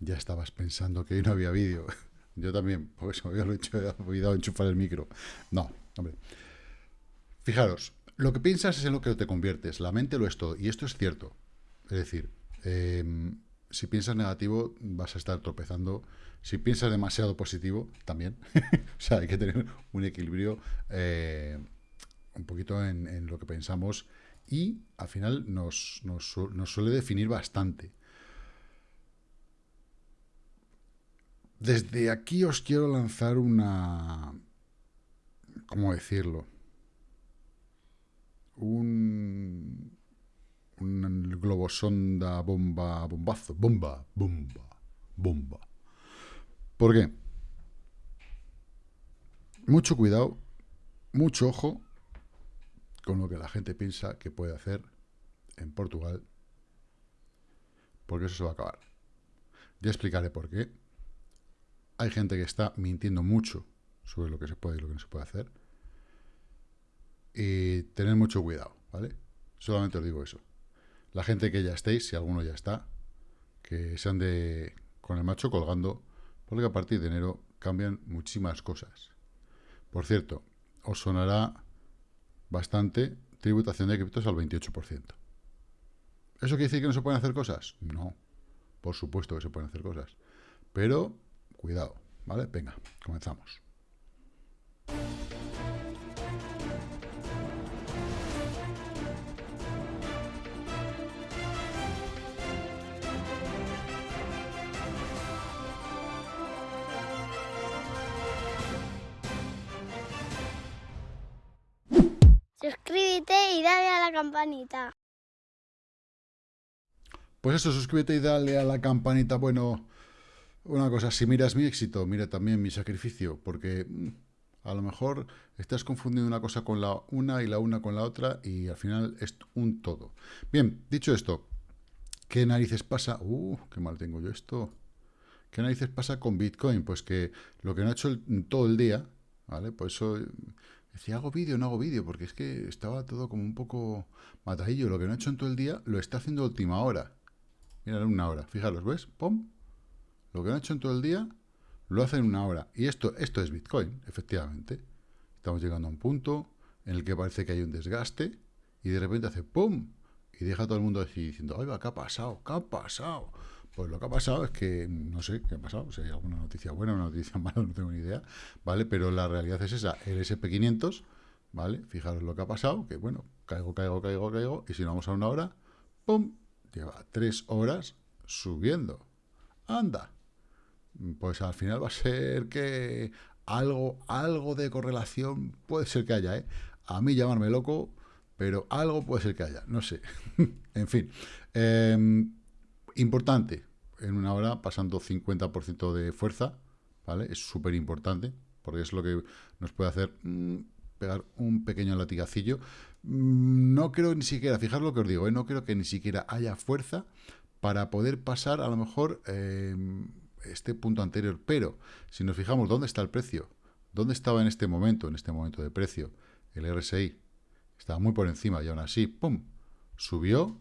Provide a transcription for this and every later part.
Ya estabas pensando que hoy no había vídeo. Yo también, porque se me había olvidado enchufar el micro. No, hombre. Fijaros, lo que piensas es en lo que te conviertes. La mente lo es todo. Y esto es cierto. Es decir, em, si piensas negativo, vas a estar tropezando. Si piensas demasiado positivo, también. o sea, hay que tener un equilibrio eh, un poquito en, lo que pensamos. Y al final nos, nos suele definir bastante. Desde aquí os quiero lanzar una... ¿Cómo decirlo? Un... Un globosonda bomba, bombazo, bomba, bomba, bomba. ¿Por qué? Mucho cuidado, mucho ojo con lo que la gente piensa que puede hacer en Portugal, porque eso se va a acabar. Ya explicaré por qué hay gente que está mintiendo mucho sobre lo que se puede y lo que no se puede hacer. Y tener mucho cuidado, ¿vale? Solamente os digo eso. La gente que ya estéis, si alguno ya está, que se ande con el macho colgando, porque a partir de enero cambian muchísimas cosas. Por cierto, os sonará bastante tributación de criptos al 28%. ¿Eso quiere decir que no se pueden hacer cosas? No, por supuesto que se pueden hacer cosas. Pero Cuidado, ¿vale? Venga, comenzamos. Suscríbete y dale a la campanita. Pues eso, suscríbete y dale a la campanita. Bueno, una cosa, si miras mi éxito, mira también mi sacrificio, porque mm, a lo mejor estás confundiendo una cosa con la una y la una con la otra y al final es un todo. Bien, dicho esto, ¿qué narices pasa? Uh, qué mal tengo yo esto. ¿Qué narices pasa con Bitcoin? Pues que lo que no ha hecho todo el día, ¿vale? Por eso decía, ¿hago vídeo no hago vídeo? Porque es que estaba todo como un poco matadillo. Lo que no ha hecho en todo el día lo está haciendo última hora. Mira, una hora. Fijaros, ¿ves? ¡Pum! Lo que han hecho en todo el día, lo hacen en una hora. Y esto, esto es Bitcoin, efectivamente. Estamos llegando a un punto en el que parece que hay un desgaste y de repente hace ¡pum! Y deja a todo el mundo diciendo, oiga, ¿qué ha pasado? ¿Qué ha pasado? Pues lo que ha pasado es que, no sé qué ha pasado, si hay alguna noticia buena una noticia mala, no tengo ni idea, ¿vale? Pero la realidad es esa, el SP500, ¿vale? Fijaros lo que ha pasado, que bueno, caigo, caigo, caigo, caigo, y si no vamos a una hora, ¡pum! Lleva tres horas subiendo. ¡Anda! Pues al final va a ser que algo, algo de correlación puede ser que haya, ¿eh? A mí llamarme loco, pero algo puede ser que haya, no sé. en fin, em, importante, en una hora pasando 50% de fuerza, ¿vale? Es súper importante, porque es lo que nos puede hacer mm, pegar un pequeño latigacillo. Mm, no creo ni siquiera, fijaros lo que os digo, ¿eh? no creo que ni siquiera haya fuerza para poder pasar a lo mejor... Em, este punto anterior, pero si nos fijamos dónde está el precio, dónde estaba en este momento, en este momento de precio, el RSI estaba muy por encima y aún así, ¡pum!, subió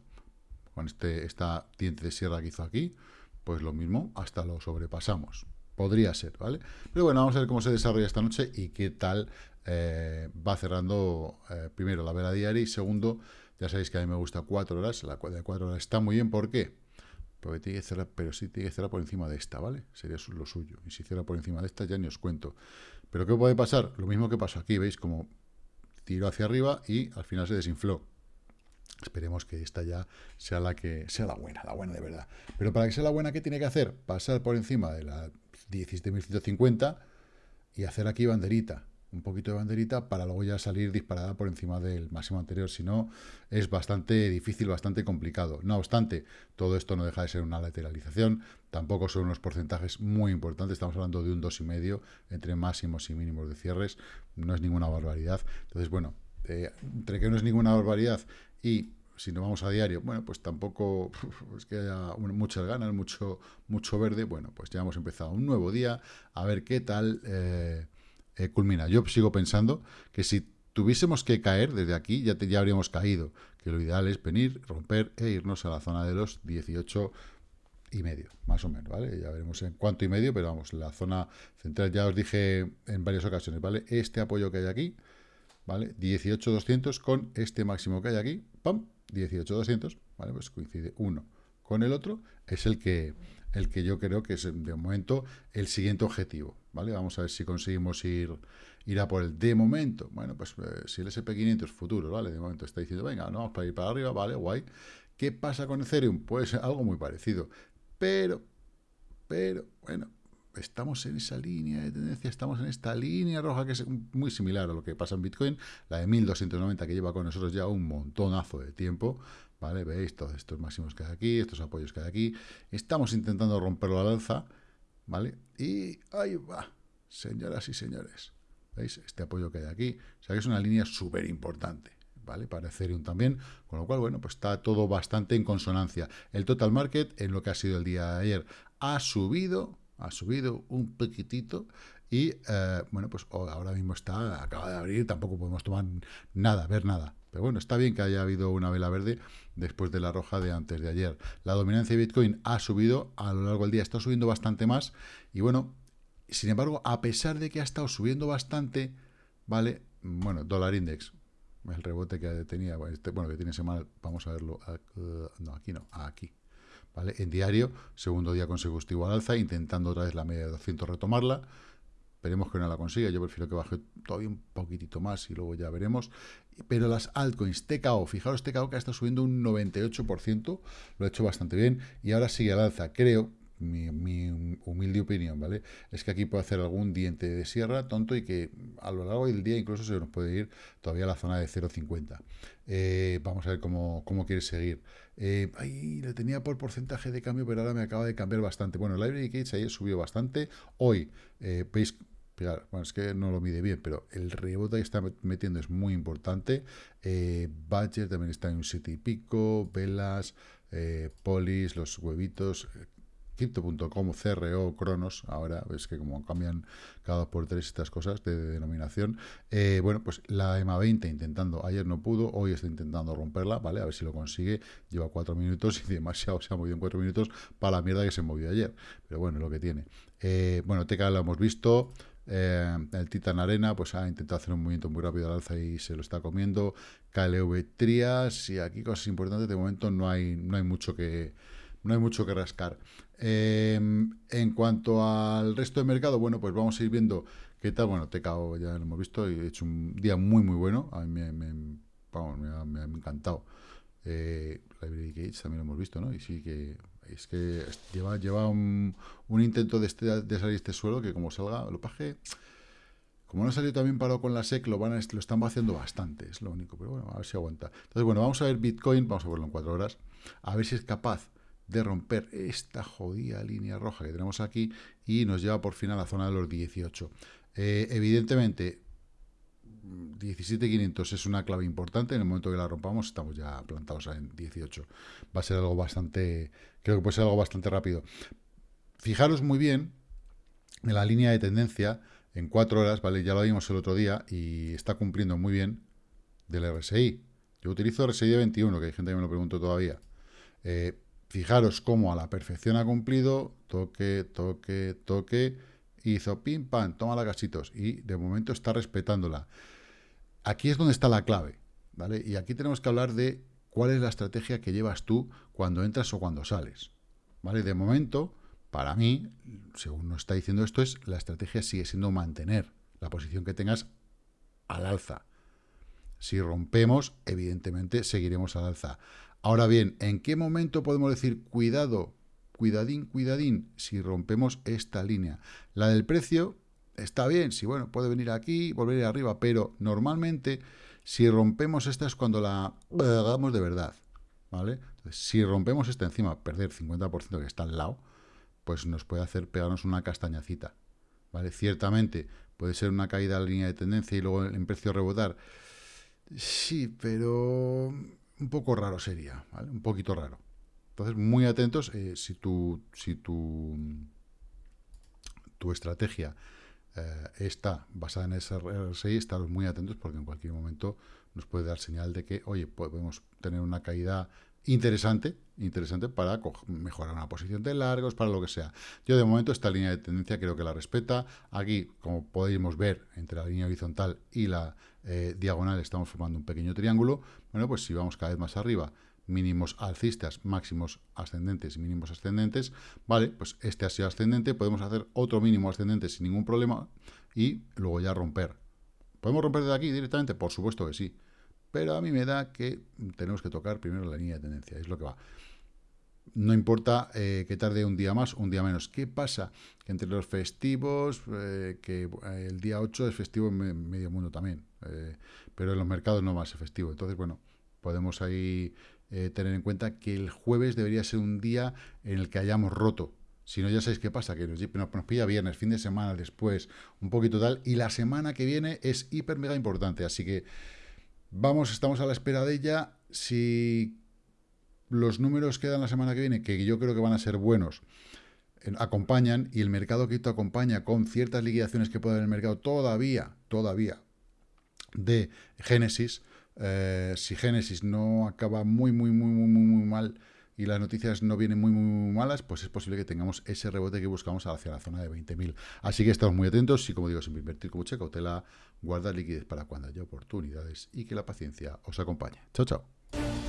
con este, esta diente de sierra que hizo aquí, pues lo mismo, hasta lo sobrepasamos. Podría ser, ¿vale? Pero bueno, vamos a ver cómo se desarrolla esta noche y qué tal eh, va cerrando, eh, primero, la vela diaria y segundo, ya sabéis que a mí me gusta cuatro horas, la de cuatro horas está muy bien, ¿por qué? Pero sí tiene que cerrar por encima de esta, ¿vale? Sería lo suyo. Y si cierra por encima de esta, ya ni os cuento. Pero ¿qué puede pasar? Lo mismo que pasó aquí, ¿veis? Como tiró hacia arriba y al final se desinfló. Esperemos que esta ya sea la que sea la buena, la buena de verdad. Pero para que sea la buena, ¿qué tiene que hacer? Pasar por encima de la 17.150 y hacer aquí banderita un poquito de banderita para luego ya salir disparada por encima del máximo anterior. Si no, es bastante difícil, bastante complicado. No obstante, todo esto no deja de ser una lateralización. Tampoco son unos porcentajes muy importantes. Estamos hablando de un 2,5 entre máximos y mínimos de cierres. No es ninguna barbaridad. Entonces, bueno, eh, entre que no es ninguna barbaridad y si no vamos a diario, bueno, pues tampoco es que haya muchas ganas, mucho, mucho verde. Bueno, pues ya hemos empezado un nuevo día. A ver qué tal... Eh, eh, culmina. Yo sigo pensando que si tuviésemos que caer desde aquí, ya, ya habríamos caído. Que lo ideal es venir, romper e irnos a la zona de los 18, y medio, más o menos, ¿vale? Ya veremos en cuánto y medio, pero vamos, la zona central ya os dije en varias ocasiones, ¿vale? Este apoyo que hay aquí, ¿vale? 18.200 con este máximo que hay aquí, ¡pam! 18.200, ¿vale? Pues coincide uno con el otro, es el que, el que yo creo que es de momento el siguiente objetivo, ¿vale? Vamos a ver si conseguimos ir, ir a por el de momento. Bueno, pues eh, si el SP500 futuro, ¿vale? De momento está diciendo, venga, no, vamos para ir para arriba, ¿vale? Guay. ¿Qué pasa con Ethereum? Pues algo muy parecido. Pero, pero, bueno, estamos en esa línea de tendencia, estamos en esta línea roja que es muy similar a lo que pasa en Bitcoin, la de 1290 que lleva con nosotros ya un montonazo de tiempo, ¿vale? Veis todos estos máximos que hay aquí, estos apoyos que hay aquí, estamos intentando romperlo al alza, ¿vale? Y ahí va, señoras y señores, ¿veis? Este apoyo que hay aquí, o sea que es una línea súper importante, ¿vale? Para Ethereum también, con lo cual, bueno, pues está todo bastante en consonancia. El total market, en lo que ha sido el día de ayer, ha subido, ha subido un poquitito, y, eh, bueno, pues ahora mismo está, acaba de abrir, tampoco podemos tomar nada, ver nada. Pero bueno, está bien que haya habido una vela verde después de la roja de antes de ayer. La dominancia de Bitcoin ha subido a lo largo del día, está subiendo bastante más. Y bueno, sin embargo, a pesar de que ha estado subiendo bastante, ¿vale? Bueno, dólar index, el rebote que tenía, este, bueno, que tiene semana, vamos a verlo, uh, no, aquí no, aquí, ¿vale? En diario, segundo día consecutivo al alza, intentando otra vez la media de 200 retomarla, Esperemos que no la consiga, yo prefiero que baje todavía un poquitito más y luego ya veremos. Pero las altcoins, TKO, fijaros, TKO que está subiendo un 98%, lo ha hecho bastante bien y ahora sigue al alza. Creo, mi, humilde opinión, ¿vale? Es que aquí puede hacer algún diente de sierra tonto y que a lo largo del día incluso se nos puede ir todavía a la zona de 0,50. Eh, vamos a ver cómo, cómo quiere seguir. Eh, ahí le tenía por porcentaje de cambio, pero ahora me acaba de cambiar bastante. Bueno, el Library Cage ayer subió bastante. Hoy, eh, veis bueno, es que no lo mide bien, pero el rebote que está metiendo es muy importante. Eh, Badger también está en un 7 y pico, Velas, eh, Polis, los huevitos, eh, Crypto.com, CRO, Cronos, ahora es que como cambian cada dos por tres estas cosas de, denominación. Eh, bueno, pues la EMA 20 intentando, ayer no pudo, hoy está intentando romperla, ¿vale? A ver si lo consigue. Lleva cuatro minutos y demasiado se ha movido en cuatro minutos para la mierda que se movió ayer. Pero bueno, lo que tiene. bueno, TK lo hemos visto. Eh, el Titan Arena pues ha intentado hacer un movimiento muy rápido al alza y se lo está comiendo. KLV Trias y aquí cosas importantes. De momento no hay, no hay mucho que no hay mucho que rascar. Eh, en cuanto al resto del mercado, bueno, pues vamos a ir viendo qué tal. Bueno, TKO ya lo hemos visto y he hecho un día muy, muy bueno. A mí me, me, ha, encantado. Eh, Library Gates también lo hemos visto, ¿no? Y sí que es que lleva, lleva un, intento de, este, de salir este suelo que como salga, lo paje. Como no salió también parado con la SEC, lo, van lo están vaciando bastante, es lo único. Pero bueno, a ver si aguanta. Entonces, bueno, vamos a ver Bitcoin, vamos a verlo en cuatro horas, a ver si es capaz de romper esta jodida línea roja que tenemos aquí y nos lleva por fin a la zona de los 18. Eh, evidentemente, 17.500 es una clave importante. En el momento que la rompamos, estamos ya plantados en 18. Va a ser algo bastante, creo que puede ser algo bastante rápido. Fijaros muy bien en la línea de tendencia en 4 horas, ¿vale? Ya lo vimos el otro día y está cumpliendo muy bien del RSI. Yo utilizo RSI de 21, que hay gente que me lo pregunta todavía. Eh, fijaros cómo a la perfección ha cumplido, toque, toque, toque, hizo pim, pam, toma la casitos y de momento está respetándola. Aquí es donde está la clave, ¿vale? Y aquí tenemos que hablar de cuál es la estrategia que llevas tú cuando entras o cuando sales, ¿vale? De momento, para mí, según nos está diciendo esto, es la estrategia sigue siendo mantener la posición que tengas al alza. Si rompemos, evidentemente seguiremos al alza. Ahora bien, ¿en qué momento podemos decir cuidado, cuidadín, cuidadín, si rompemos esta línea? La del precio está bien, si bueno, puede venir aquí, volver arriba, pero normalmente si rompemos esta es cuando la hagamos de verdad, ¿vale? si rompemos esta encima, perder 50% que está al lado, pues nos puede hacer pegarnos una castañacita, ¿vale? Ciertamente puede ser una caída la línea de tendencia y luego en precio rebotar, sí, pero un poco raro sería, ¿vale? Un poquito raro. Entonces, muy atentos, eh, si tu, si tu, tu estrategia está basada en ese RSI, estaros muy atentos porque en cualquier momento nos puede dar señal de que, oye, podemos tener una caída interesante, interesante para mejorar una posición de largos, para lo que sea. Yo de momento esta línea de tendencia creo que la respeta. Aquí, como podemos ver, entre la línea horizontal y la eh, diagonal estamos formando un pequeño triángulo. Bueno, pues si vamos cada vez más arriba, mínimos alcistas, máximos ascendentes y mínimos ascendentes, vale, pues este ha sido ascendente, podemos hacer otro mínimo ascendente sin ningún problema y luego ya romper. ¿Podemos romper de aquí directamente? Por supuesto que sí. Pero a mí me da que tenemos que tocar primero la línea de tendencia, es lo que va. No importa eh, que tarde un día más, un día menos. ¿Qué pasa? Que entre los festivos, eh, que eh, el día 8 es festivo en medio mundo también, pero en los mercados no va a ser festivo. Entonces, bueno, podemos ahí tener en cuenta que el jueves debería ser un día en el que hayamos roto. Si no, ya sabéis qué pasa, que nos, nos pilla viernes, fin de semana después, un poquito tal, y la semana que viene es hiper mega importante. Así que Vamos, estamos a la espera de ella. Si los números que dan la semana que viene, que yo creo que van a ser buenos, acompañan y el mercado cripto acompaña con ciertas liquidaciones que puede haber en el mercado todavía, todavía de Génesis. Eh, si Génesis no acaba muy, muy, muy, muy, muy, muy mal y las noticias no vienen muy, muy, muy malas, pues es posible que tengamos ese rebote que buscamos hacia la zona de 20.000. Así que estamos muy atentos y, como digo, siempre invertir con mucha cautela, guardar liquidez para cuando haya oportunidades y que la paciencia os acompañe. Chao, chao.